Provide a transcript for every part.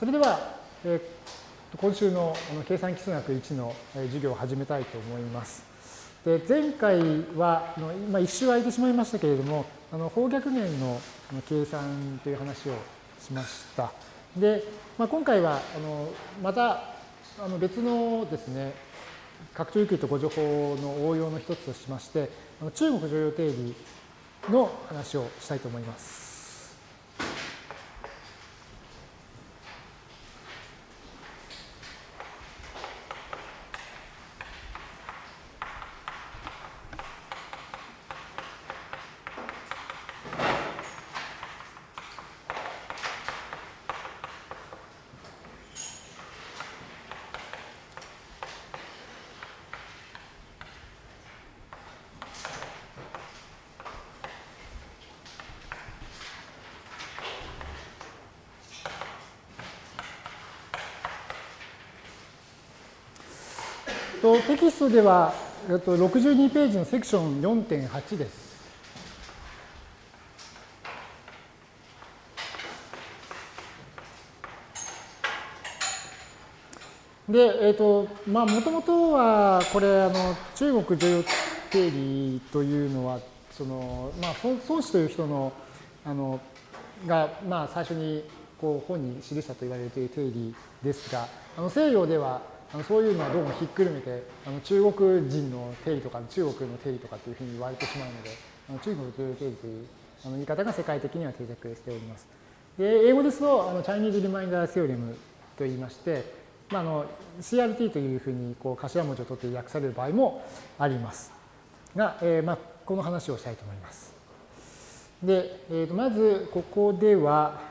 それでは、えー、今週の計算基数学1の授業を始めたいと思います。で前回は、まあ、一周空いてしまいましたけれども、あの方逆弦の計算という話をしました。で、まあ、今回はあのまたあの別のですね、拡張有給と誤助法の応用の一つとしまして、中国常用定理の話をしたいと思います。とテキストでは、えっと、62ページのセクション4.8です。で、えっ、と、まあ、もともとは、これ、あの、中国女優定理というのは、その、まあ、孫子という人の、あの、が、まあ、最初に、こう、本に記したと言われている定理ですが、あの、西洋では、あのそういうのはどうもひっくるめてあの中国人の定理とか中国の定理とかっていうふうに言われてしまうのであの中国という定理というあの言い方が世界的には定着しております。で英語ですとあのチャイニーズ・リマインダー・セオレムと言いまして、まあ、あの CRT というふうにこう頭文字を取って訳される場合もありますが、えーまあ、この話をしたいと思います。で、えー、とまずここでは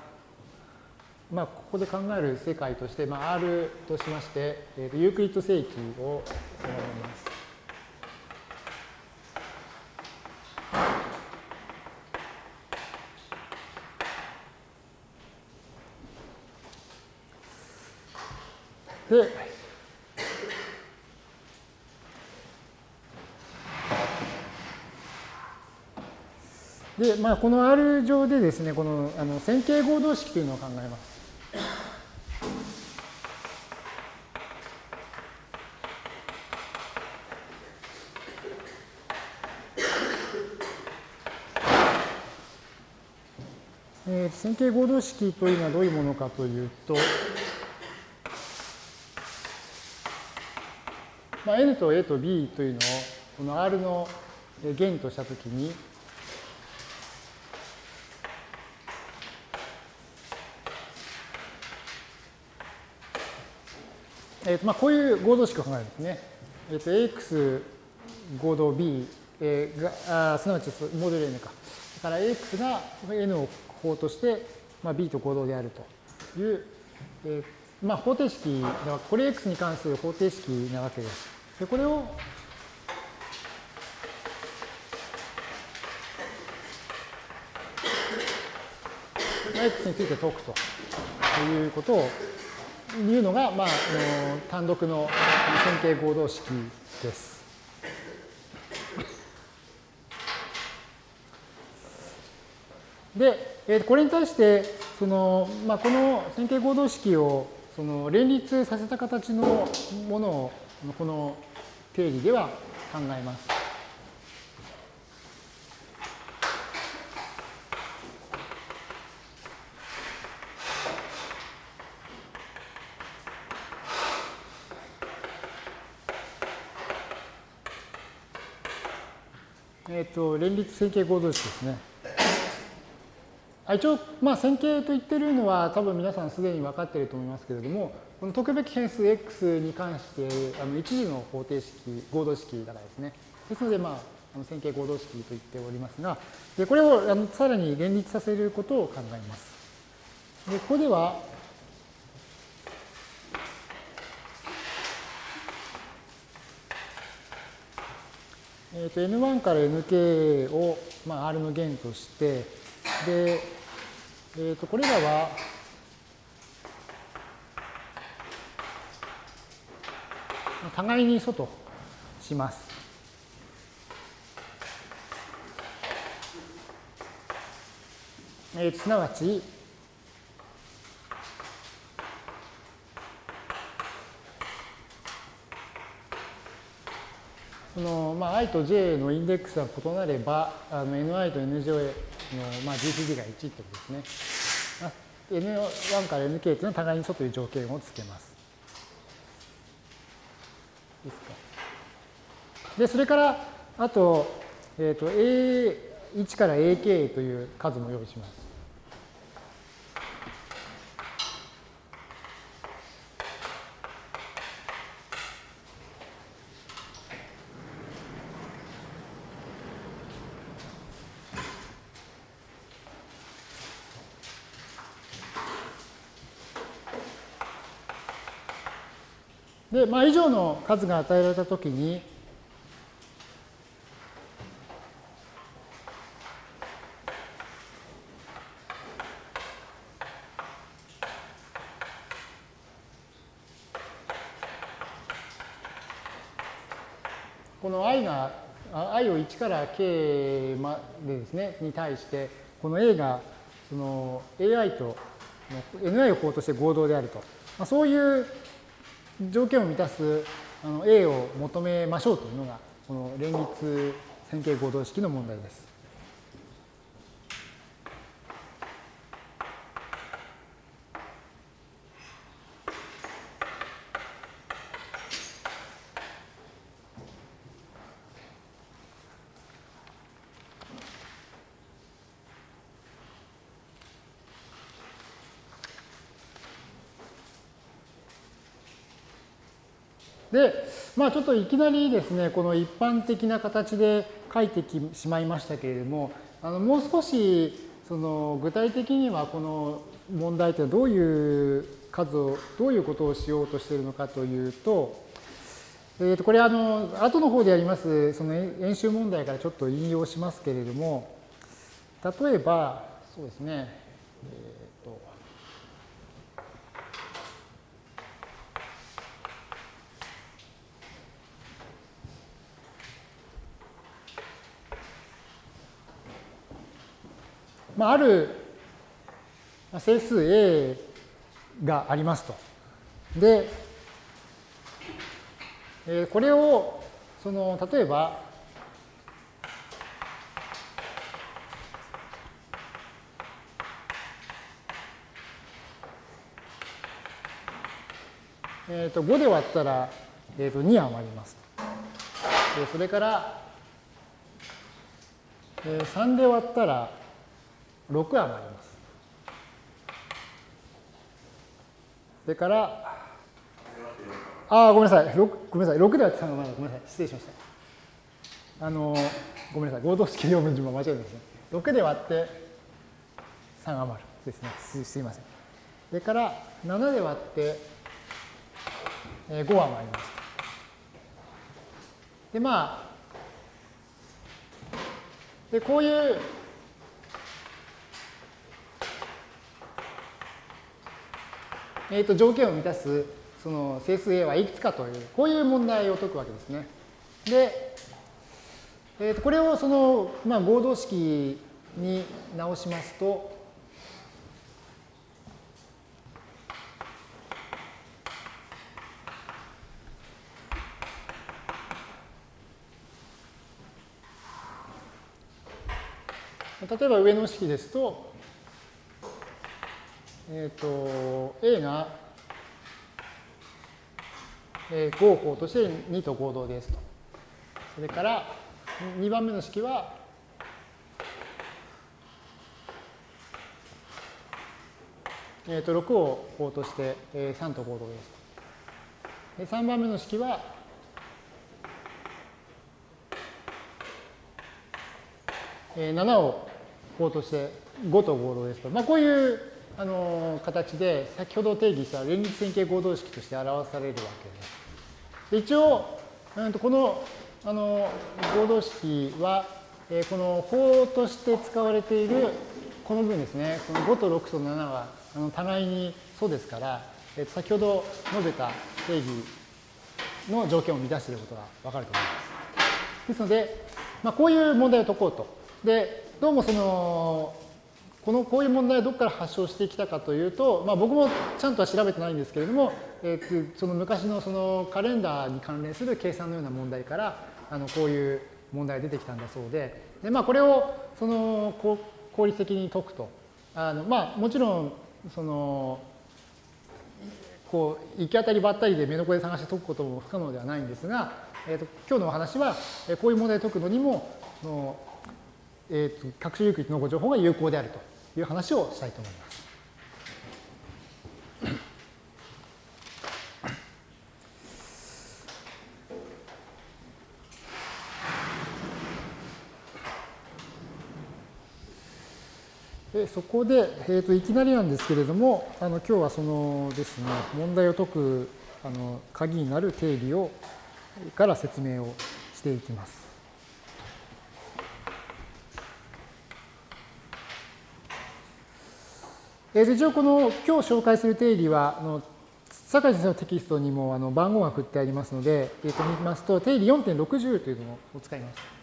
まあ、ここで考える世界として、まあ、R としまして、えー、とユークリッド正規を定めます。で、で、まあ、この R 上でですね、このあの線形合同式というのを考えます。線形合同式というのはどういうものかというと、まあ、n と a と b というのをこの R の弦としたときに、えーとまあ、こういう合同式を考えるんですね。えー、と ax 合同 b、えー、があすなわちモデル n か。だから ax が n を法として、まあ、B と合同であるという、えー、まあ、方程式では、これ X に関する方程式なわけです。でこれをま X について解くということをいうのが、まあ、あの単独の線形合同式です。で、えこれに対して、その、まあ、この線形合同式をその連立させた形のものをこの定理では考えます。えっ、と、連立線形合同式ですね。一応、まあ、線形と言ってるのは多分皆さんすでに分かっていると思いますけれども、この解くべき変数 x に関してあの一次の方程式、合同式だからですね。ですので、まあ、あの線形合同式と言っておりますが、でこれをあのさらに連立させることを考えます。でここでは、えー、と N1 から Nk を、まあ、R の弦として、で、えー、とこれらは、互いに外します。えー、すなわち、そのまあ、i と j のインデックスが異なればあの ni と nj の、まあ、GCD が1ってことですね。n1 から nk っていうのは互いに素という条件をつけます。ですか。で、それから、あと、えっ、ー、と、a1 から ak という数も用意します。で、まあ、以上の数が与えられたときに、この i が、i を1から k までですね、に対して、この a がその ai と ni を項として合同であると。まあ、そういう条件を満たすあの A を求めましょうというのが、この連立線形合同式の問題です。で、まちょっといきなりですね、この一般的な形で書いてきしまいましたけれども、あのもう少しその具体的にはこの問題というのはどういう数を、どういうことをしようとしているのかというと、えー、とこれあの後の方でやりますその演習問題からちょっと引用しますけれども例えばそうですね、えーまあ、ある整数 A がありますと。で、えこれを、その、例えば、えー、と5で割ったら、えー、と2余りますと。それから、えー、3で割ったら6余ります。それから、ああ、ごめんなさい。6ごめんなさい。6で割って3がまだごめんなさい。失礼しました。あの、ごめんなさい。合同式4分順番間違えてますね。6で割って3余るですね。すすいません。それから、7で割って、え5余ります。で、まあ、で、こういうえー、と条件を満たすその整数 A はいくつかという、こういう問題を解くわけですね。で、えー、とこれをその、まあ、合同式に直しますと、例えば上の式ですと、えっ、ー、と、A が、えー、合法として2と合同ですと。それから、2番目の式は、えー、と6を項として、えー、3と合同ですと。で3番目の式は、えー、7を項として5と合同ですと。まあ、こういうあの形で先ほど定義した連立線形合同式として表されるわけです。で一応、うん、とこのあの合同式は、えー、この法として使われているこの部分ですね、この5と6と7はあの互いにそうですから、えー、先ほど述べた定義の条件を満たしていることがわかると思います。ですので、まあ、こういう問題を解こうと。で、どうもそのこのこういう問題はどこから発症してきたかというと、まあ、僕もちゃんとは調べてないんですけれども、えー、その昔のそのカレンダーに関連する計算のような問題から、あのこういう問題が出てきたんだそうで、でまあ、これをその効率的に解くと。あのまあ、もちろんそのこう行き当たりばったりで目の声探して解くことも不可能ではないんですが、えーと、今日のお話はこういう問題を解くのにもの、えーと、と各種有機のご情報が有効であるという話をしたいと思います。でそこで、えーと、いきなりなんですけれどもあの今日はそのですね問題を解くあの鍵になる定理をから説明をしていきます。えー、一応この今日紹介する定理はあの坂井先生のテキストにもあの番号が振ってありますので、えー、と見ますと定理4.60というのを使います。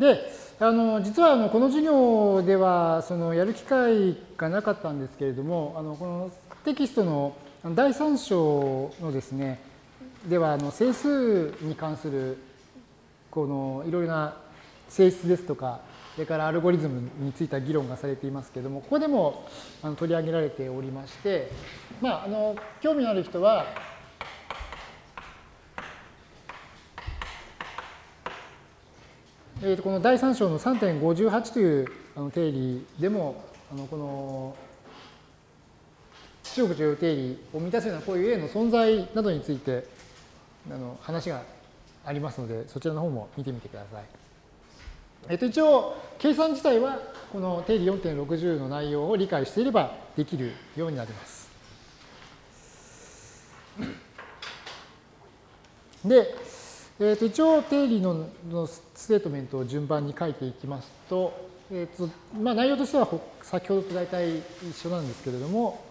で、あの実はあのこの授業ではそのやる機会がなかったんですけれども、あのこのテキストの第3章のですね、ではあの整数に関するこのいろいろな性質ですとか、それからアルゴリズムについた議論がされていますけれども、ここでもあの取り上げられておりまして、まあ、あの興味のある人は、えー、とこの第3章の3.58というあの定理でも、あのこの中国重要定理を満たすようなこういう A の存在などについてあの話がありますので、そちらの方も見てみてください。えっ、と、一応、計算自体はこの定理4.60の内容を理解していればできるようになります。で、えー、と一応定理ののステートメントを順番に書いていきますと、えーとまあ、内容としては先ほどと大体一緒なんですけれども、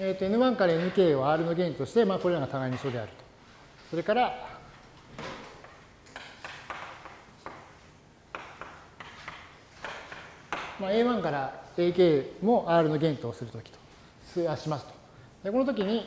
えー、と N1 から Nk を R の原理として、まあ、これらが互いに一緒であると。それから、まあ、A1 から AK も R の原とするときと、しますと。でこのときに、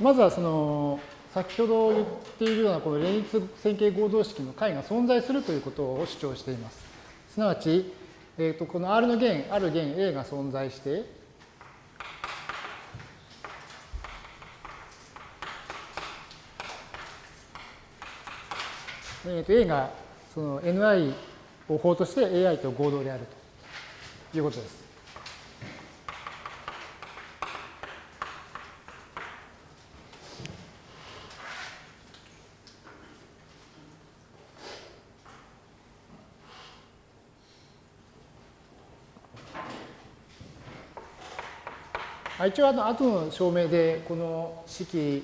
まずはその先ほど言っているようなこの連立線形合同式の解が存在するということを主張しています。すなわち、えー、とこの R の弦、ある弦 A が存在して、えー、と A がその Ni を法として AI と合同であるということです。一応あの後の証明でこの式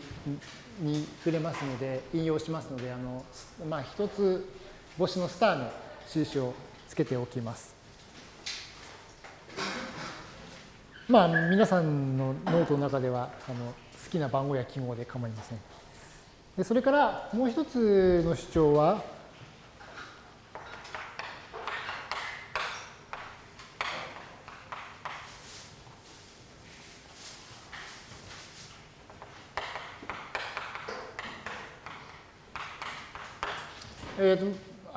に触れますので引用しますのであの、まあ、一つ星のスターの印をつけておきます。まあ皆さんのノートの中ではあの好きな番号や記号で構いません。でそれからもう一つの主張はえーと、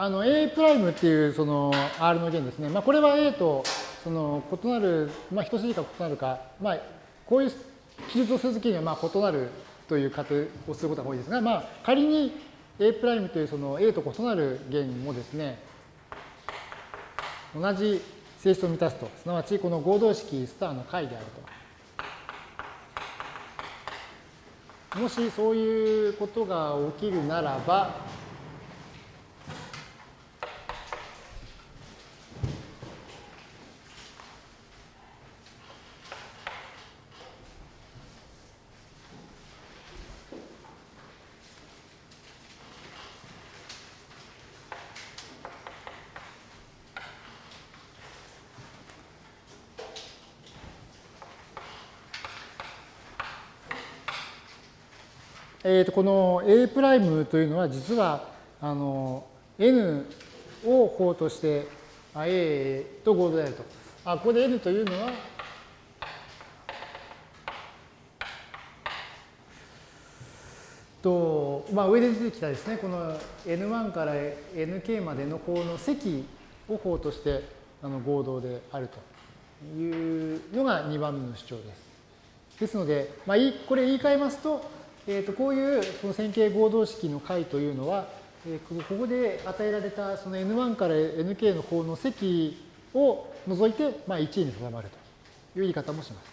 あの A' っていうその R の弦ですね、まあ、これは A とその異なる、まあ、等しいか異なるか、まあ、こういう記述をするときにはまあ異なるという仮定をすることが多いですが、まあ、仮に A' というその A と異なる弦もですね、同じ性質を満たすと、すなわちこの合同式スターの解であると。もしそういうことが起きるならば、えー、とこの A' というのは実はあの N を法として A と合同であると。あここで N というのはと、まあ、上で出てきたですねこの N1 から Nk までの法の積を法としてあの合同であるというのが2番目の主張です。ですので、まあ、これ言い換えますとえー、とこういうこの線形合同式の解というのは、えー、ここで与えられたその N1 から Nk の方の積を除いて、まあ、1位に定まるという言い方もします。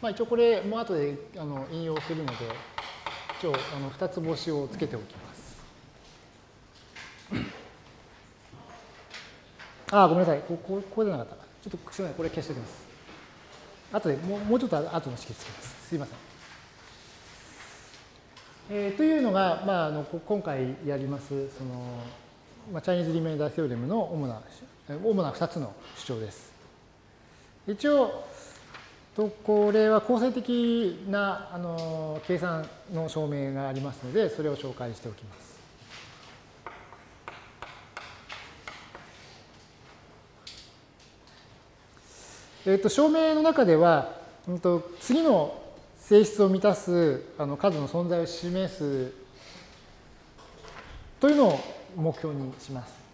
まあ、一応これも後であの引用するので、一応あの2つ星をつけておきます。ああ、ごめんなさい。ここここでなかった。ちょっとすみません。これ消しておきます。後でもうもうちょっと後の式つけます。すいません。えー、というのが、まあ、あの今回やりますその、まあ、チャイニーズ・リメイダー・セオレムの主な主な2つの主張です。一応とこれは構成的なあの計算の証明がありますのでそれを紹介しておきます。えー、と証明の中では、うんと、次の性質を満たすあの数の存在を示すというのを目標にします。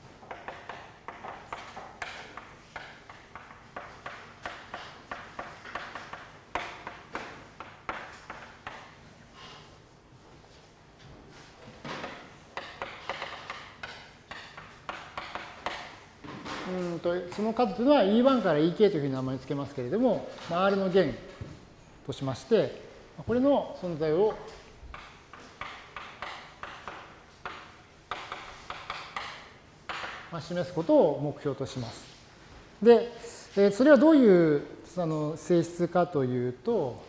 とその数というのは E1 から EK というふうに名前を付けますけれども、R の弦としまして、これの存在を示すことを目標とします。で、それはどういうあの性質かというと、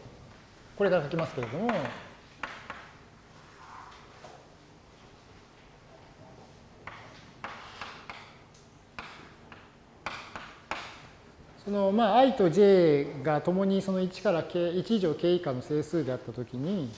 これから書きますけれども、そのまあ i と j がともにその1から k 1以上 k 以下の整数であったときに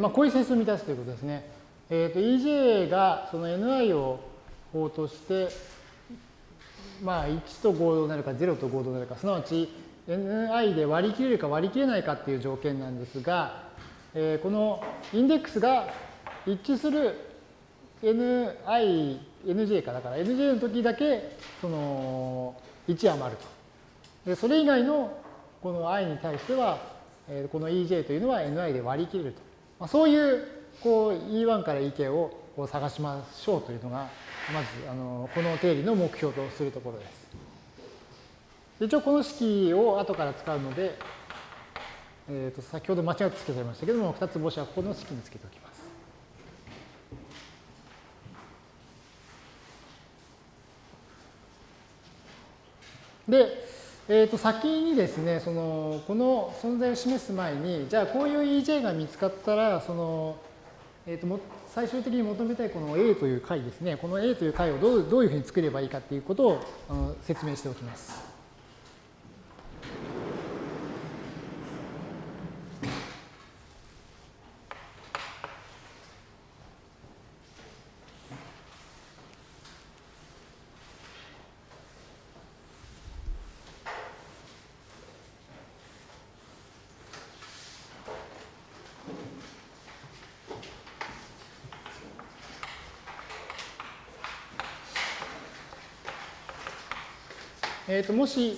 まあ、こういう整数を満たすということですね。えーと、EJ がその Ni を法として、まあ、1と合同なるか0と合同なるか、すなわち Ni で割り切れるか割り切れないかっていう条件なんですが、えー、このインデックスが一致する Ni、Nj かだから Nj の時だけその1余ると。でそれ以外のこの i に対しては、この EJ というのは Ni で割り切れると。まあ、そういうこう E1 から EK を探しましょうというのが、まずあのこの定理の目標とするところです。一応この式を後から使うので、えー、と先ほど間違ってつけちゃいましたけども、2つ星はこの式につけておきます。で、えー、と先にですねそのこの存在を示す前にじゃあこういう EJ が見つかったらその、えー、とも最終的に求めたいこの A という解ですねこの A という解をどうどういうふうに作ればいいかということをあの説明しておきます。えー、ともし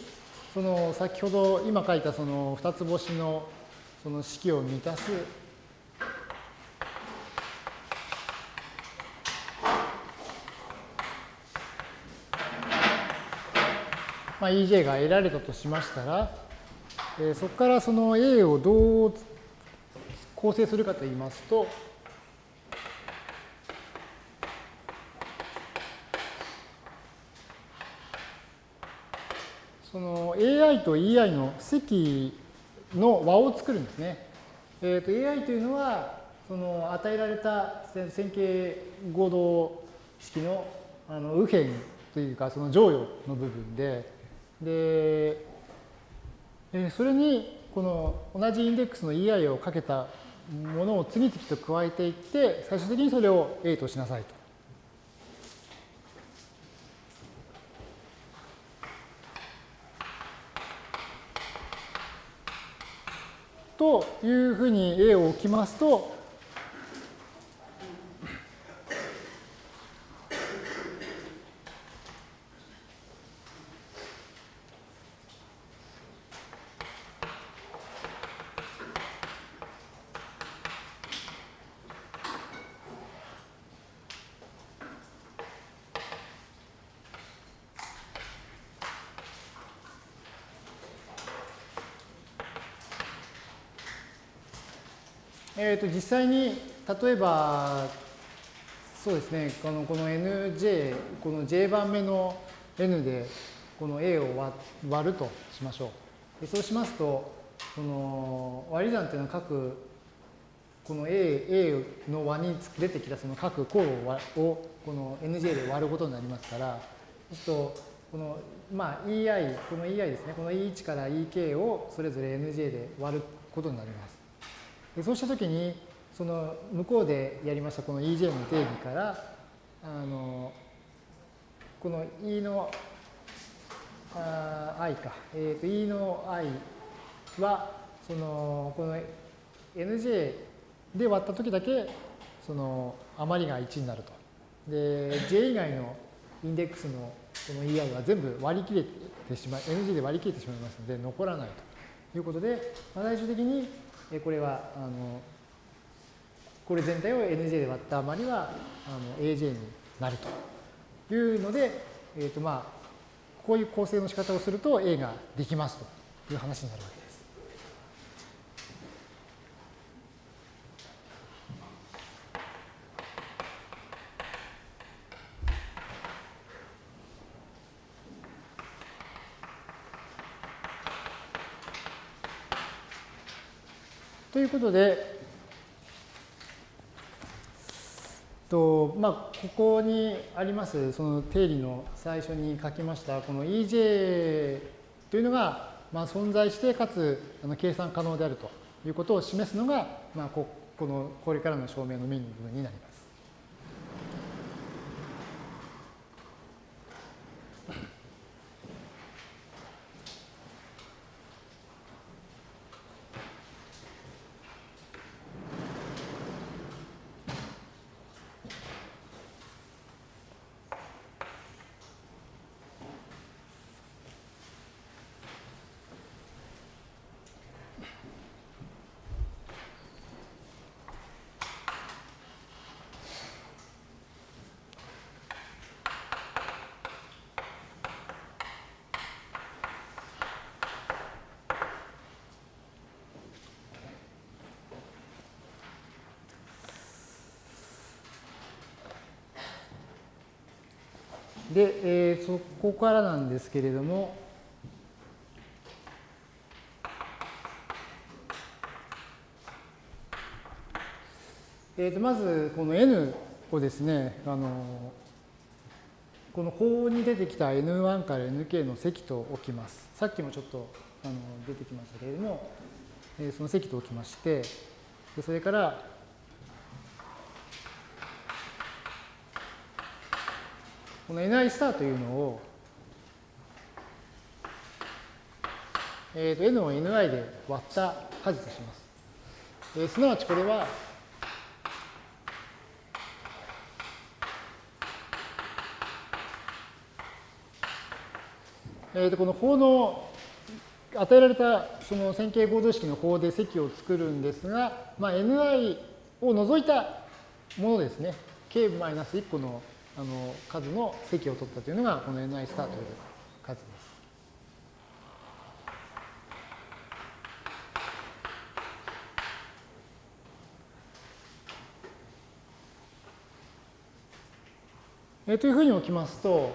その先ほど今書いたその2つ星のその式を満たす。まあ、EJ が得られたとしましたら、え、そこからその A をどう構成するかといいますと、その AI と EI の積の和を作るんですね。えー、と AI というのはその与えられた線形合同式のあの右辺というかその乗与の部分でで、えそれにこの同じインデックスの EI をかけたものを次々と加えていって最終的にそれを A としなさいと。というふうに A を置きますと、と実際に例えばそうですねこのこの nj この j 番目の n でこの a を割るとしましょう。でそうしますとこの割り算というのは各この A, A の和に出てきたその各項をこの NJ で割ることになりますから、そうすると、この、まあ、EI、この EI ですね、この E1 から EK をそれぞれ NJ で割ることになります。そうしたときに、その向こうでやりましたこの EJ の定義から、あのこの E のあ i か、えー、と E の i は、そのこの NJ で割ったときだけ、その余りが1になると。で、J 以外のインデックスのこの EI は全部割り切れてしまい、NG で割り切れてしまいますので、残らないということで、まあ、最終的にこれは、あの、これ全体を NJ で割った余りはあの AJ になるというので、え、ー、とまあ、こういう構成の仕方をすると A ができますという話になるわけです。とということで、とまあ、ここにありますその定理の最初に書きましたこの EJ というのが、まあ、存在してかつあの計算可能であるということを示すのが、まあ、ここのこれからの証明のメインの部分になります。で、えー、そこからなんですけれども、えー、とまずこの n をですね、あのこの法に出てきた n1 から nk の積と置きます。さっきもちょっとあの出てきましたけれども、えー、その積と置きまして、それからこの ni スターというのを、えー、と n を ni で割った数とします。えー、すなわちこれは、えー、とこの法の与えられたその線形合同式の法で積を作るんですが、まあ、ni を除いたものですね。k-1 個のあの数の積を取ったというのがこの ni スターという数です。えー、というふうに置きますと、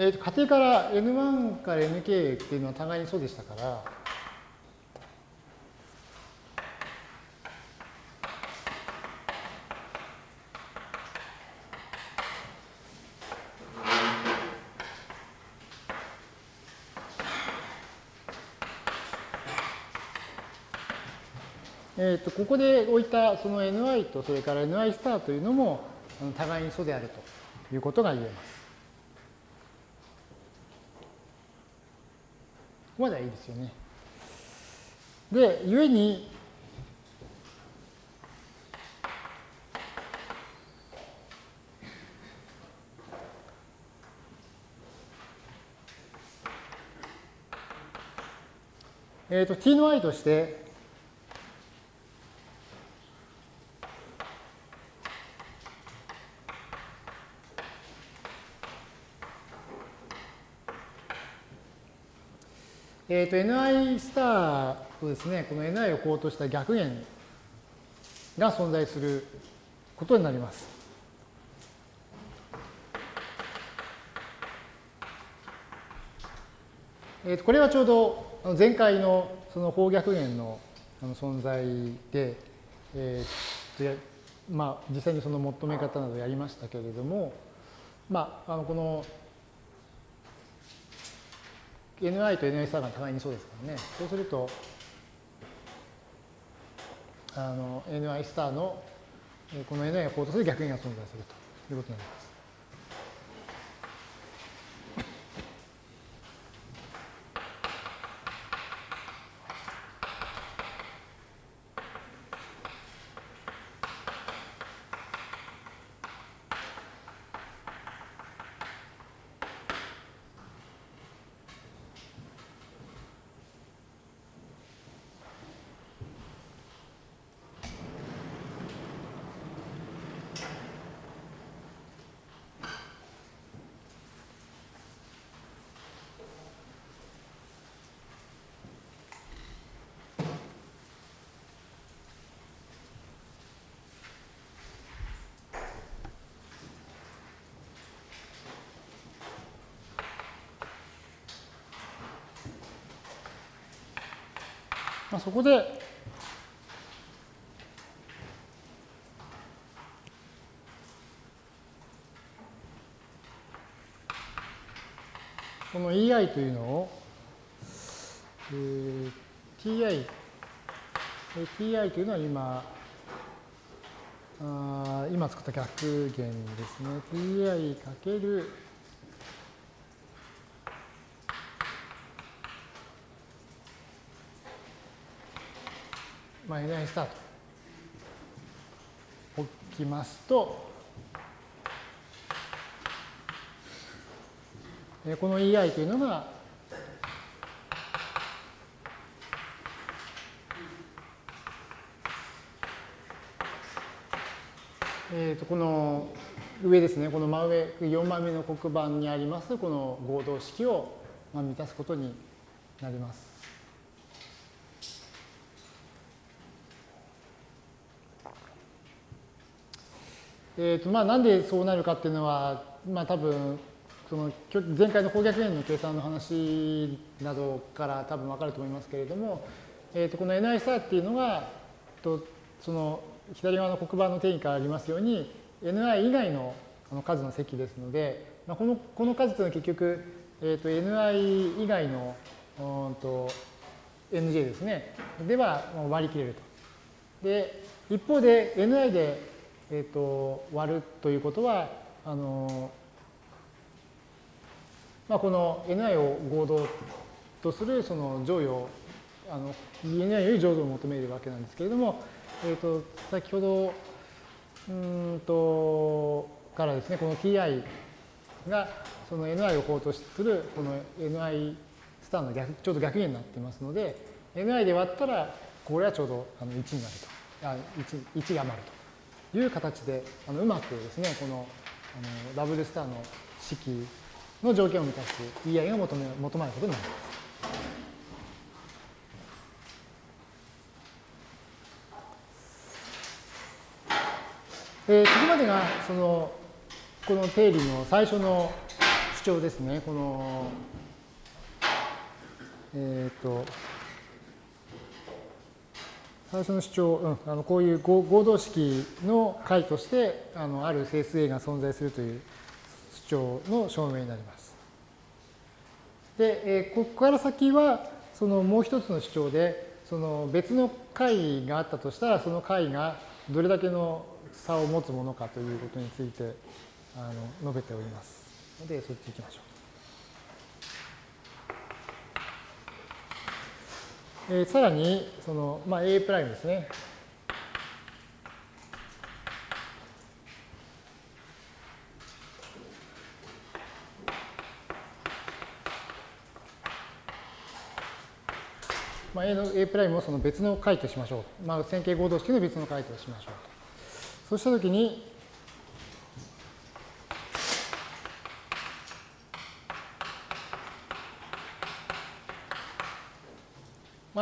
えー、と仮定から N1 から Nk っていうのは互いにそうでしたから、えー、とここで置いたその ni とそれから ni スターというのも互いに素であるということが言えます。ここまではいいですよね。で、ゆえに、えっ、ー、と、t の i として、えーと、ni スターとですね、この ni を項とした逆弦が存在することになります。えー、とこれはちょうど前回のその方逆弦の存在で、えーとまあ、実際にその求め方などやりましたけれども、まあ、あのこの ni と ni スターが互いにそうですからね。そうすると、あの ni スターのこの ni が項とする逆円が存在するということになります。あ、そこで、この EI というのを、えー、TI、TI というのは今、あ今作った逆弦ですね。TI かけるまあ、N スタート置きますと、この EI というのが、えー、とこの上ですね、この真上、4番目の黒板にあります、この合同式を満たすことになります。えーとまあ、なんでそうなるかっていうのは、まあ、多分その前回の方逆円の計算の話などから多分分かると思いますけれども、えー、とこの ni スターっていうのがとその左側の黒板の定義からありますように ni 以外の数の積ですので、まあ、このこの数というのは結局、えー、と ni 以外のうんと nj ですねでは割り切れると。で一方で ni でえーと、割るということはあの、まあ、この ni を合同とするその乗与あの ENI より乗与を求めるわけなんですけれども、えー、と先ほどうんとからですねこの ti がその ni を法とするこの ni スターの逆ちょうど逆になっていますので ni で割ったらこれはちょうどあの1になると。あ 1, 1が余ると。いう形であのうまくですねこのあのダブルスターの式の条件を満たす ei が求め求まることになります。えー、ここまでがそのこの定理の最初の主張ですね。このえっ、ー、と最初の主張、うん、あのこういう合同式の解としてあのある整数 A が存在するという主張の証明になります。で、えー、ここから先はそのもう一つの主張でその別の解があったとしたらその解がどれだけの差を持つものかということについてあの述べておりますのでそっち行きましょう。えー、さらにその、まあ、A' ですね。まあ、A の A' をその別の解としましょう。まあ、線形合同式の別の解としましょう。そうしたときに、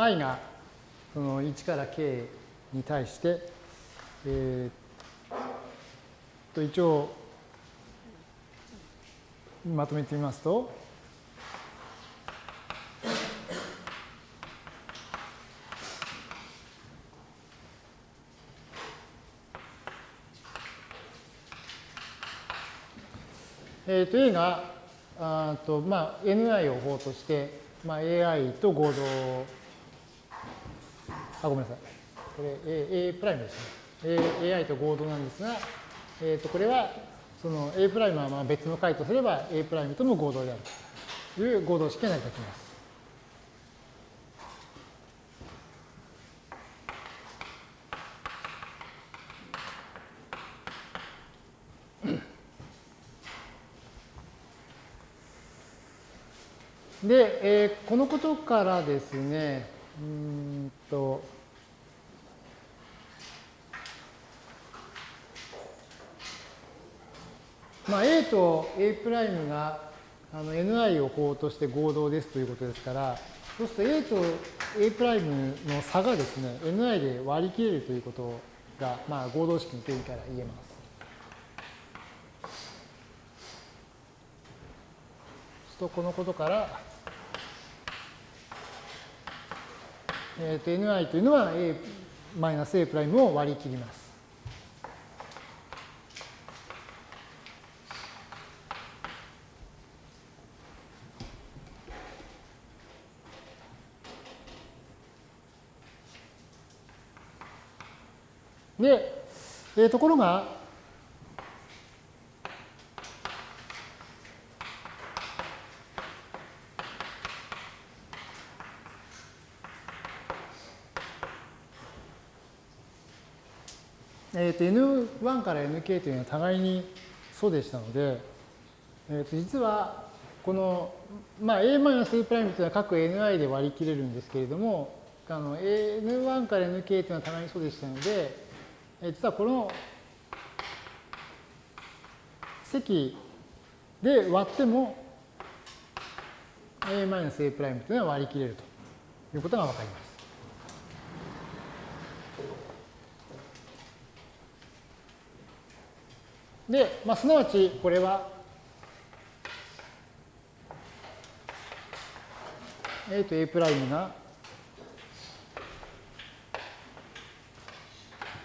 i がその1から k に対して、えー、と一応まとめてみますと、えー、と A があと、まあ、Ni を法として、まあ、AI と合同あごめんなさいこれ A, A プライムですね A, AI と合同なんですが、えー、とこれはその A プライムはまあ別の解とすれば A プライムとも合同であるという合同式が成り立ちます。で、えー、このことからですね、うんと、まあ、A と A' があの Ni を法として合同ですということですから、そうすると A と A' の差がですね、Ni で割り切れるということが、まあ、合同式の定義から言えます。とこのことからえー、と ni というのは a マイナス a プライムを割り切ります。で、えー、ところが、と N1 から Nk というのは互いに素でしたので、えー、と実はこの、まあ、A-A' というのは各 Ni で割り切れるんですけれどもあの N1 から Nk というのは互いに素でしたので、えー、実はこの積で割っても A-A' というのは割り切れるということがわかります。で、まあ、すなわちこれは A と A' が、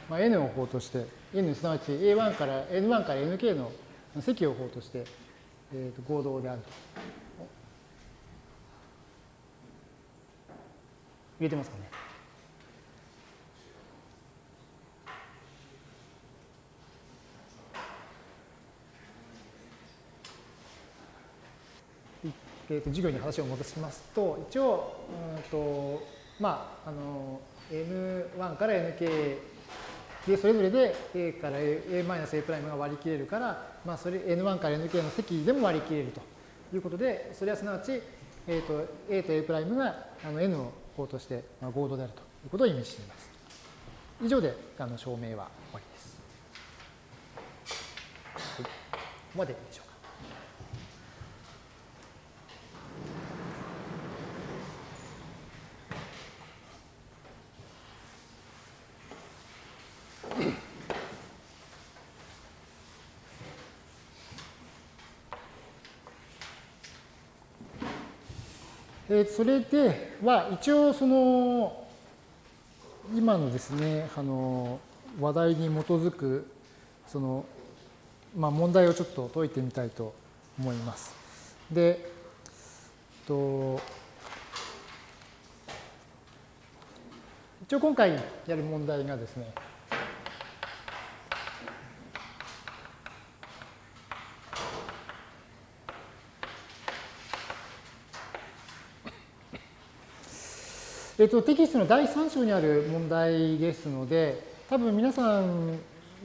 まあ、N を法として N すなわち A1 から N1 から Nk の積を法として、えー、と合同であると。入れてますかね？えー、と授業に話を戻しますと、一応、うんとまあ、あの N1 から Nk で、それぞれで A から A, A プライムが割り切れるから、まあ、それ N1 から Nk の積でも割り切れるということで、それはすなわち、えー、と A と A プライムがあの N を項として合同であるということを意味しています。以上であの証明は終わりです。はい、ここまででしょうか。えそれでは一応その今のですねあの話題に基づくそのまあ問題をちょっと解いてみたいと思います。で、と一応今回やる問題がですねえっと、テキストの第3章にある問題ですので、多分皆さん、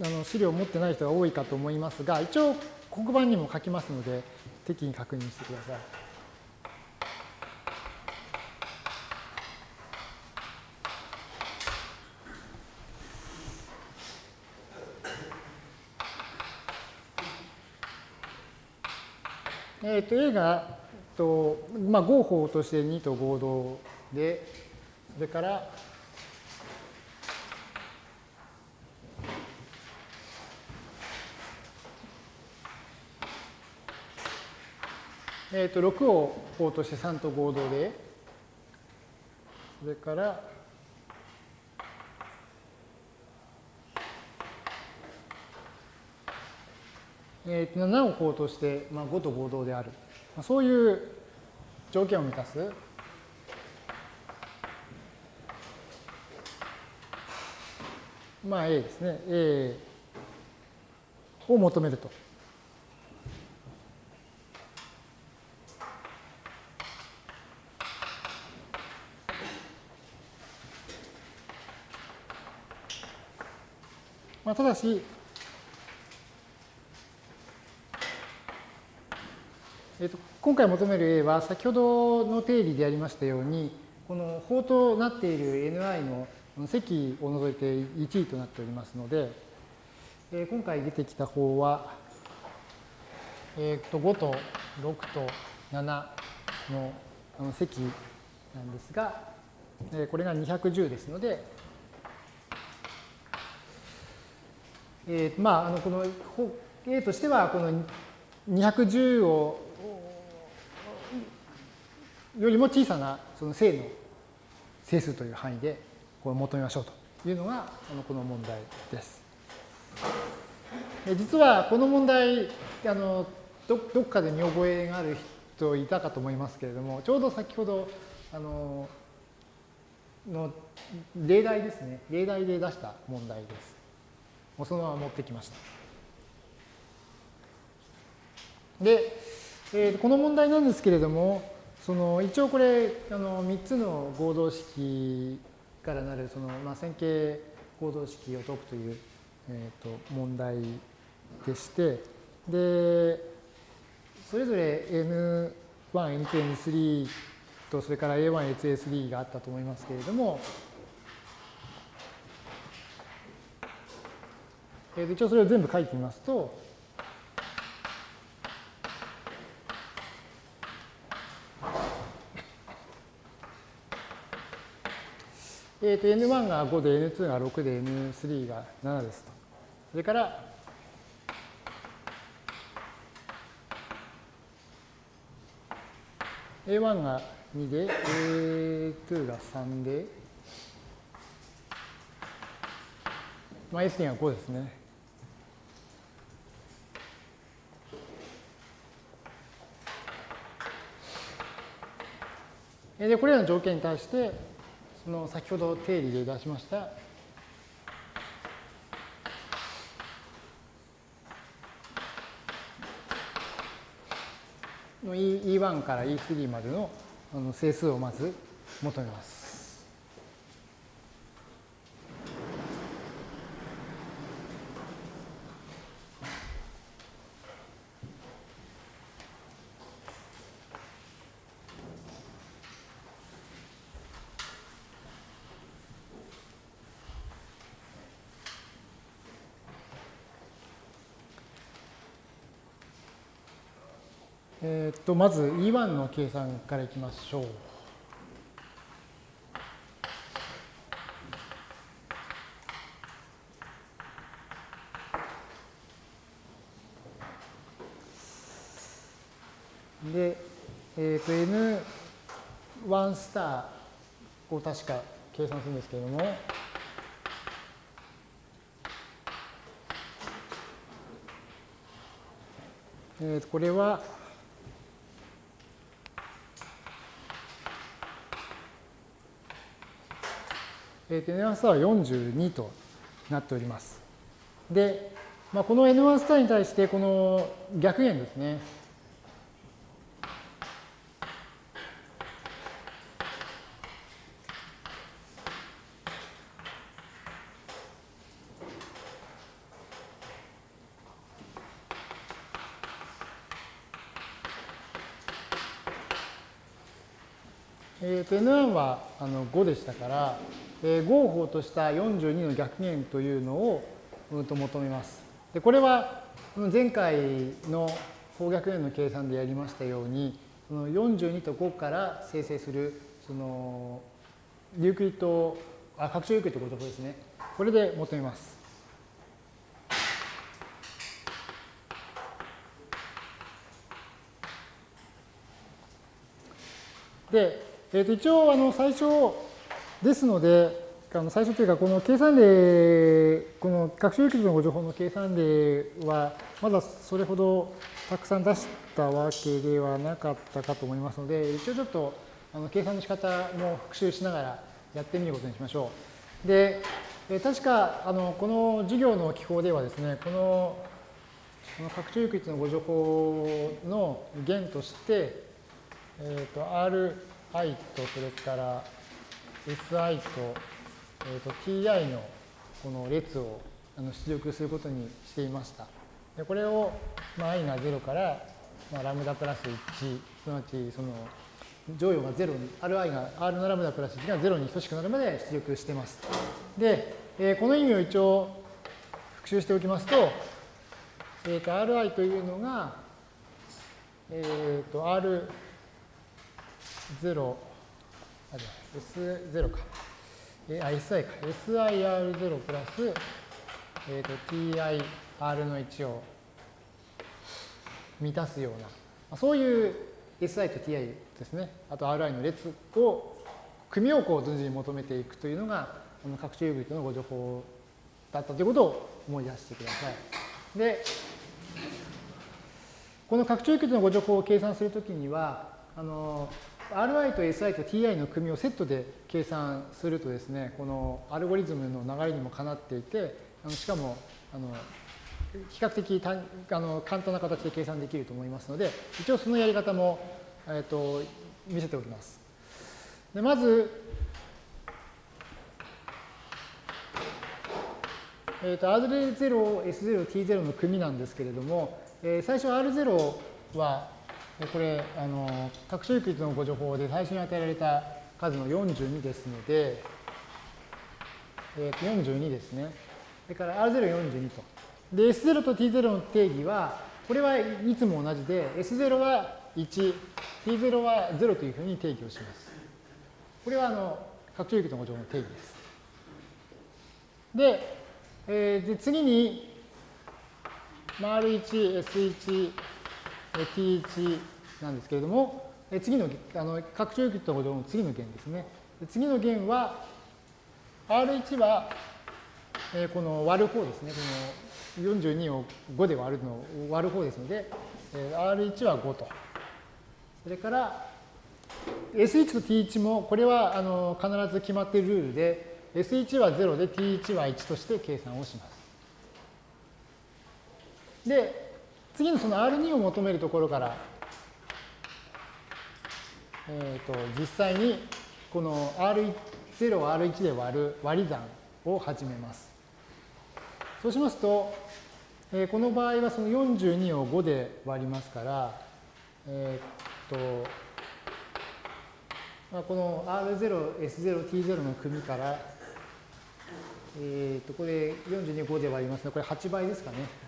あの資料を持ってない人が多いかと思いますが、一応黒板にも書きますので、適宜確認してください。えっ、と、A が、とまあ、合法として2と合同で、それから、えっ、ー、と、6を項として3と合同で、それから、えー、と7を項として、まあ、5と合同である。まあ、そういう条件を満たすまあ A ですね。A を求めると。まあ、ただし、えー、と今回求める A は先ほどの定理でやりましたようにこの法となっている Ni の積を除いて1位となっておりますので、えー、今回出てきた方は、えー、と5と6と7のあの積なんですが、えー、これが210ですので、えー、まああのこの A としてはこの210をよりも小さなその正の整数という範囲で求めましょうというのがこの問題です。実はこの問題あのどどっかで見覚えがある人いたかと思いますけれどもちょうど先ほどあのの例題ですね例題で出した問題です。もうそのまま持ってきました。で、えー、この問題なんですけれどもその一応これあの3つの合同式からなるその、まあ、線形合同式を解くという、えー、と問題でしてでそれぞれ N1、N2、N3 とそれから A1、A2、A3 があったと思いますけれども、えー、一応それを全部書いてみますとえー、と N1 が5で N2 が6で N3 が7ですと。それから、A1 が2で A2 が3で、まあ、S2 が5ですね。で、これらの条件に対して、その先ほど定理で出しましたの E1 から E3 までのあの整数をまず求めます。えっとまず E1 の計算からいきましょう。で、えっ、ー、と N1 スターを確か計算するんですけれども、えー、とこれはえー、と N1 スターは42となっております。で、まあ、この N1 スターに対してこの逆弦ですね。えー、と N1 はあの5でしたから、えー、合法とした42の逆弦というのを、うん、と求めます。でこれは前回の方逆弦の計算でやりましたようにその42と5から生成するそのユークリッドあ拡張ユークリッドごとですねこれで求めます。で、えー、と一応あの最初ですので、あの最初というか、この計算例、この学習域のご情報の計算例は、まだそれほどたくさん出したわけではなかったかと思いますので、一応ちょっとあの計算の仕方も復習しながらやってみることにしましょう。で、え確かあのこの授業の記法ではですね、このこの拡張域のご情報の弦として、えっーと、Ri とそれから SI と,、えーと、TI のこの列をあの出力することにしていました。でこれを、まあ、i が0から、まあ、ラムダプラス1すなわちその乗与が0に Ri が R のラムダプラス1が0に等しくなるまで出力しています。で、えー、この意味を一応復習しておきますと,、えー、と Ri というのが、えー、と R0 S0 か。えあ、SI か。SIR0 プラス、えーと、TIR の1を満たすような、まあ、そういう SI と TI ですね。あと RI の列を、組をこう順次に求めていくというのが、この拡張ユーグリッドのご情報だったということを思い出してください。で、この拡張ユーグリッドのご情報を計算するときには、あの、Ri と Si と Ti の組みをセットで計算するとですね、このアルゴリズムの流れにもかなっていて、あのしかもあの比較的たあの簡単な形で計算できると思いますので、一応そのやり方も、えーと、見せておきます。でまず、えーと、R0、S0、T0 の組みなんですけれども、えー、最初 R0 はこれあの拡張域のご情報で最初に与えられた数の42ですので、えー、と42ですね。それから R042 と。で、S0 と T0 の定義は、これはいつも同じで、S0 は1、T0 は0というふうに定義をします。これはあの拡張域のご情報の定義です。で、えー、で次に、R1、S1、T1 なんですけれども、次のあの拡張域とほどの次の弦ですね。次の弦は、R1 は、えー、この割る方ですね。この42を5で割るのを割る方ですので、えー、R1 は5と。それから、S1 と T1 も、これはあの必ず決まっているルールで、S1 は0で T1 は1として計算をします。で、次のその R2 を求めるところからえー、と実際にこの R0 を R1 で割る割り算を始めます。そうしますと、えー、この場合はその42を5で割りますから、えー、っと、まあ、この R0、S0、T0 の組から、えー、っと、これ42を5で割りますので、これ8倍ですかね。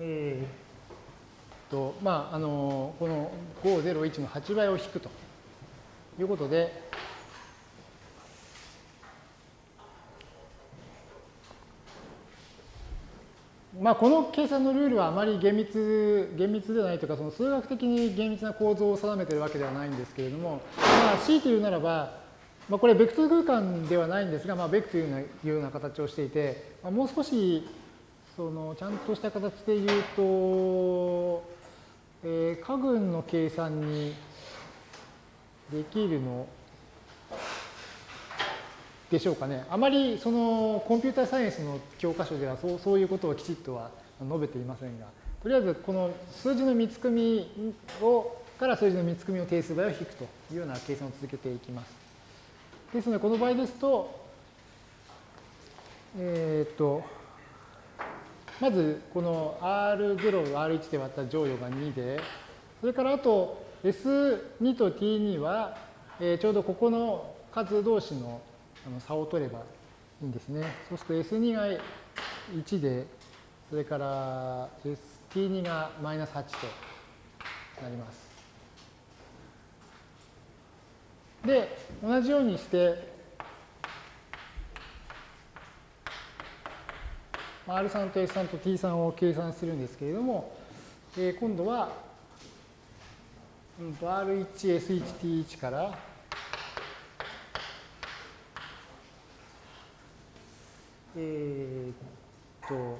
えー、とまああのこの501の8倍を引くということで、まあ、この計算のルールはあまり厳密厳密ではないというかその数学的に厳密な構造を定めているわけではないんですけれども、まあ、強いて言うならば、まあ、これベクトル空間ではないんですが、まあ、ベクというような形をしていて、まあ、もう少しそのちゃんとした形で言うと、えー、家群の計算にできるのでしょうかね。あまりそのコンピューターサイエンスの教科書ではそうそういうことをきちっとは述べていませんが、とりあえずこの数字の見つ組みをから数字の見つ組みを定数倍を引くというような計算を続けていきます。ですので、この場合ですと、えっ、と、まずこの R0 を R1 で割った乗与が2で、それからあと S2 と T2 は、えー、ちょうどここの数同士の差を取ればいいんですね。そうすると S2 が1で、それから T2 がマイナス8となります。で、同じようにして、R3 と S3 と T3 を計算するんですけれども、えー、今度は、うん、R1、S1、T1 から、えー、っと、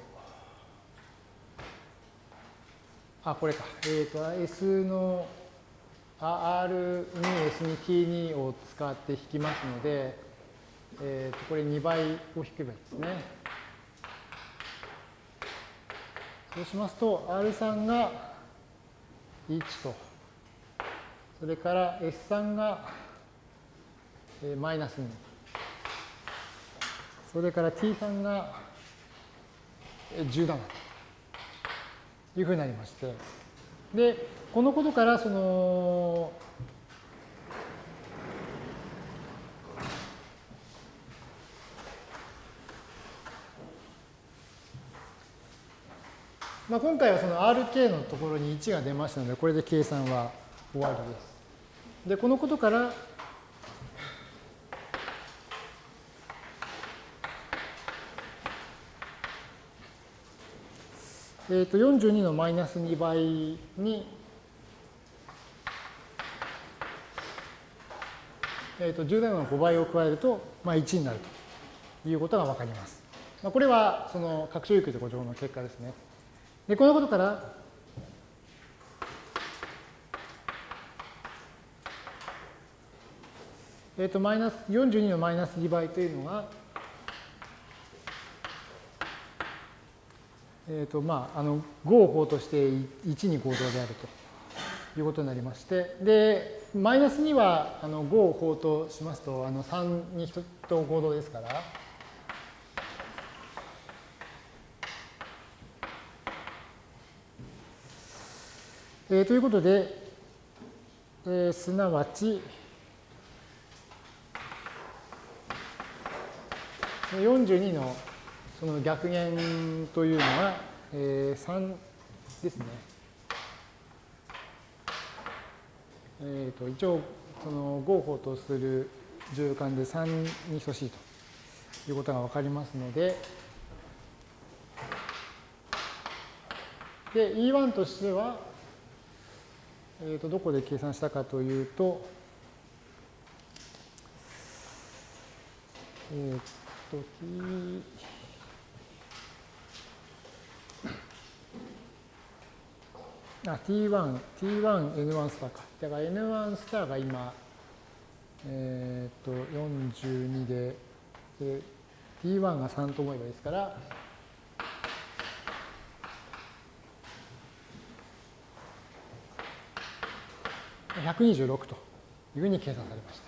あ、これか。えー、っと、S の R2、S2、T2 を使って引きますので、えー、っと、これ2倍を引けばいいですね。そうしますと、R3 が1と、それから S3 がマイナス2、それから T3 が17というふうになりまして、で、このことから、その、まあ、今回はその RK のところに1が出ましたので、これで計算は終わりです。で、このことから、えー、と42のマイナス2倍に、えー、と17の5倍を加えると、まあ、1になるということがわかります。まあ、これはその拡張有給と誤情の結果ですね。で、このことから、えっ、ー、と、マイナス、42のマイナス2倍というのが、えっ、ー、と、まあ、あの、5を法として1に合同であるということになりまして、で、マイナス2は、あの、5を法としますと、あの、3に1と合同ですから、えー、ということで、えー、すなわち、42のその逆減というのは、えー、3ですね。えー、と一応その合法とする重間で3に等しいということが分かりますので、で E1 としては、えー、とどこで計算したかというと、えっ、ー、と、t、あ、t1、t1、n1 スターか。だから n1 スターが今、えっ、ー、と、42で、で、t1 が3と思えばいいですから、126というふうに計算されました。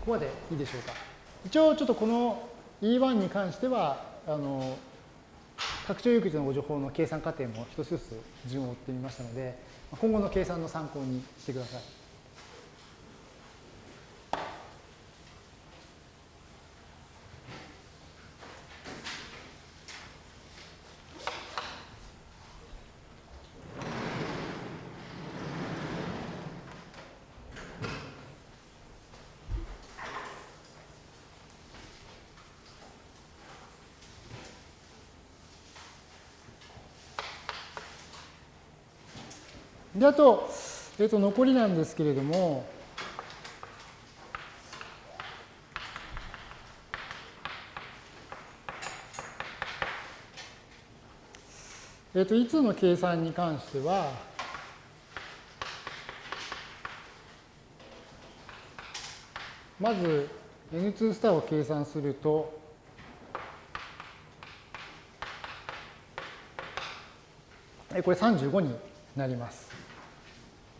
ここまでいいでしょうか。一応ちょっとこの E1 に関しては、あの、拡張有機のご情報の計算過程も一つずつ順を追ってみましたので、今後の計算の参考にしてください。で、あと、えっ、と、残りなんですけれども、えっ、と、いつの計算に関しては、まず N2 スターを計算すると、これ35になります。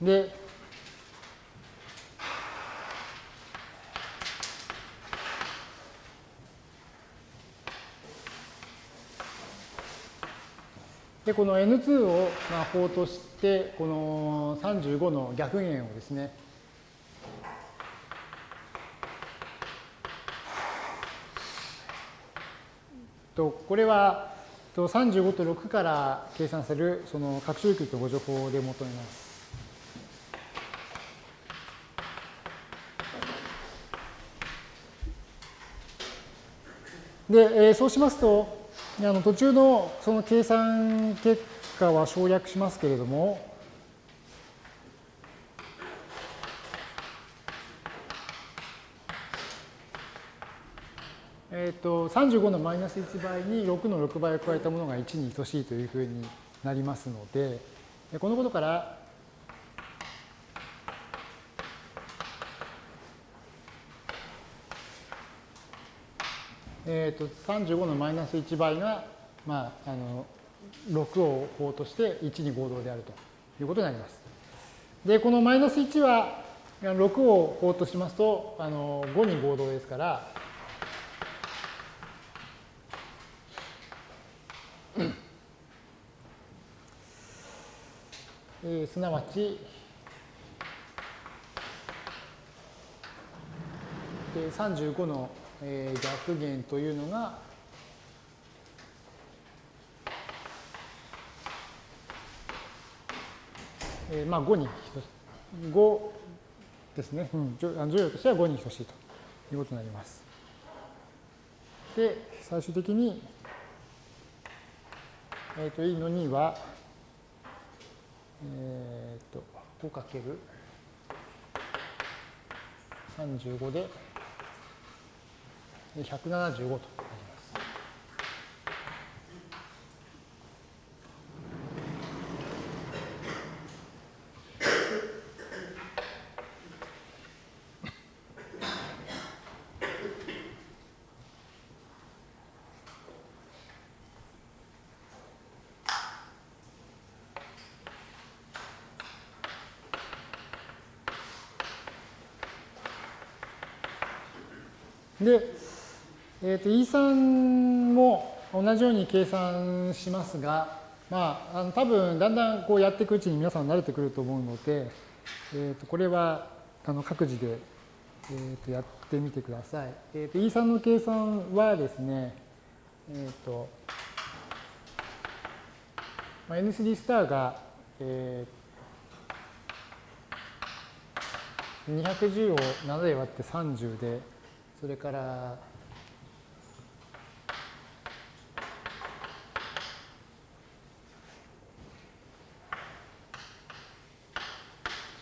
で、で、この N2 をまあ法として、この35の逆弦をですね、とこれは35と6から計算されるその拡張域とご情報で求めます。で、えー、そうしますと、あの途中のその計算結果は省略しますけれども、えっ、ー、と35のマイナス1倍に6の6倍を加えたものが1に等しいというふうになりますので、このことからえーと、35のマイナス1倍が、まあ、あの6を法として1に合同であるということになります。で、このマイナス1は6を法としますとあの5に合同ですから、えー、すなわち、35のえー、逆弦というのが、えー、まあ5に5ですね、うん、乗用としては5に等しいということになります。で、最終的に、えっ、ー、と、E の2は、えっ、ー、と、5かける35で、175となります。で、えー、と E3 も同じように計算しますが、まあ、あの多分だんだんこうやっていくうちに皆さん慣れてくると思うので、えー、とこれはあの各自で、えー、とやってみてください。えー、と E3 の計算はですね、えーとまあ、N3 スターが、えー、210を7で割って30で、それから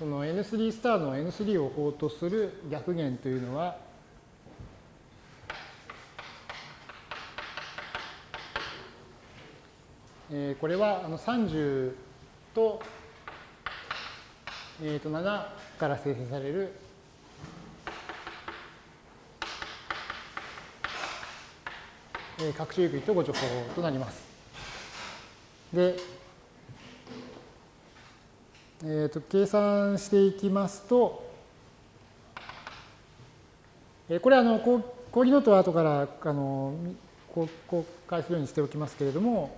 その N3 スターの N3 を法とする逆弦というのは、えー、これはあの30とえー、と7から生成されるえー、各種ユークリッド互除法となります。で、えーと、計算していきますと、えー、これはあの講義ノートは後からあの公開するようにしておきますけれども、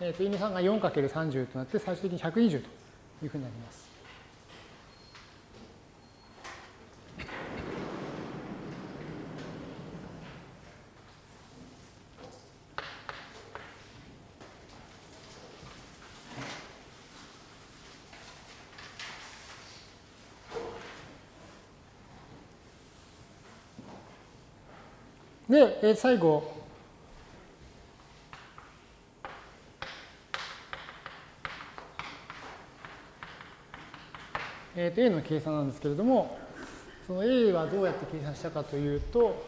えー、と、因2 3が 4×30 となって、最終的に120というふうになります。で、え最後、えー、と A の計算なんですけれども、その A はどうやって計算したかというと、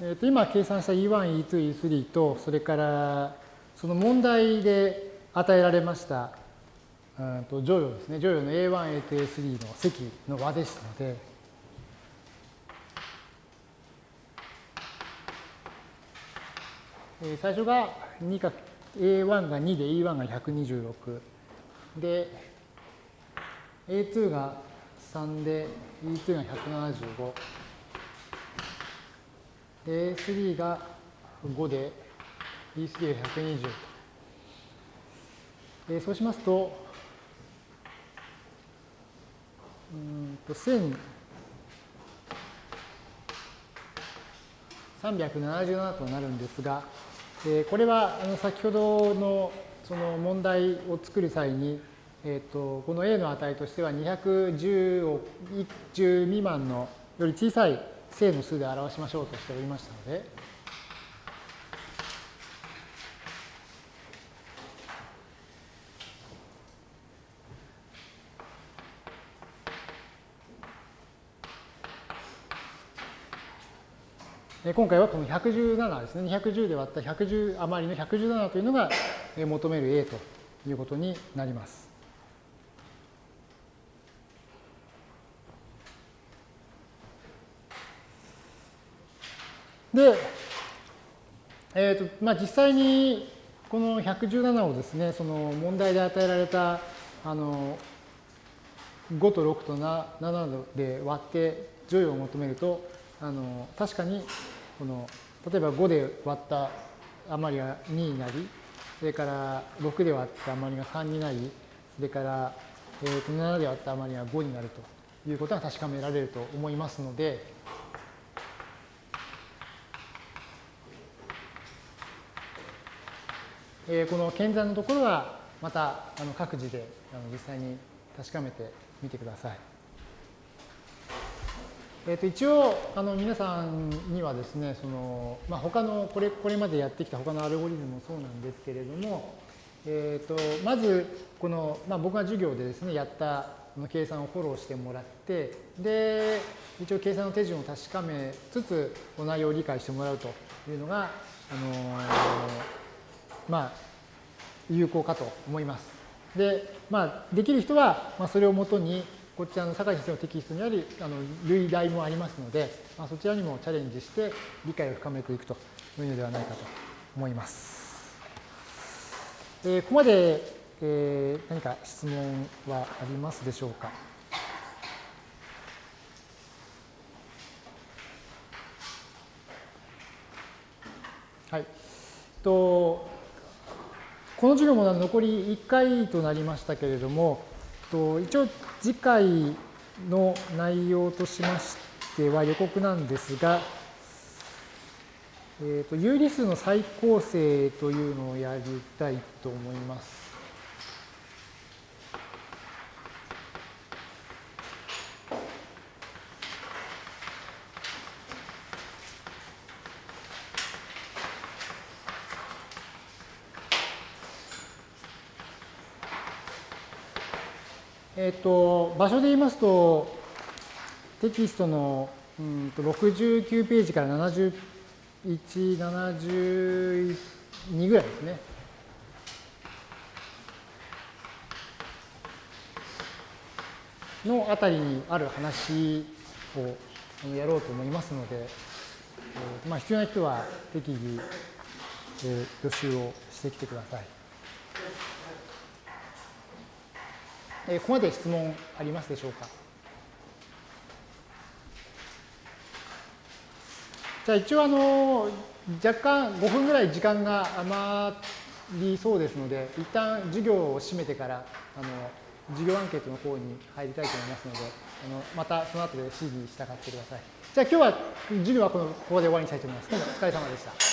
えー、と今計算した E1、E2、E3 と、それからその問題で与えられましたうんと乗用ですね。乗用の A1、A2、A3 の積の和ですので、え最初が2か A1 が2で E1 が126で A2 が3で E2 が175で A3 が5で E3 が120えそうしますとうんと1377となるんですがでこれはあの先ほどのその問題を作る際に、えーと、この a の値としては210を10未満のより小さい正の数で表しましょうとしておりましたので、今回はこの117ですね。210で割った110余りの117というのが求める A ということになります。で、えーとまあ、実際にこの117をですね、その問題で与えられたあの5と6と7で割って乗与を求めると、あの確かにこの例えば5で割った余りが2になりそれから6で割った余りが3になりそれから、えー、と7で割った余りが5になるということが確かめられると思いますのでえこの検算のところはまたあの各自であの実際に確かめてみてください。えー、と一応あの皆さんにはですねその、まあ、他のこれこれまでやってきた他のアルゴリズムもそうなんですけれども、えー、とまずこの、まあ、僕が授業でですねやったの計算をフォローしてもらってで一応計算の手順を確かめつつお内容を理解してもらうというのが、あのー、まあ有効かと思います。で、まあ、できる人は、まあ、それをもとにこちらの坂井先生のテキストにあるあの類題もありますので、まあ、そちらにもチャレンジして理解を深めていくというのではないかと思います。えー、ここまで、えー、何か質問はありますでしょうか？はい。とこの授業も残り1回となりましたけれども、と一応次回の内容としましては予告なんですが、えーと、有理数の再構成というのをやりたいと思います。えっ、と、場所で言いますと、テキストのうんと69ページから71、72ぐらいですね。のあたりにある話をやろうと思いますので、えまあ、必要な人は適宜、え予習をしてきてください。えここまで質問ありますでしょうか？じゃあ一応あの若干5分ぐらい時間が余りそうですので一旦授業を閉めてからあの授業アンケートの方に入りたいと思いますのであのまたその後で指示したがってください。じゃあ今日は授業はこのここで終わりにしたいと思います。どうもお疲れ様でした。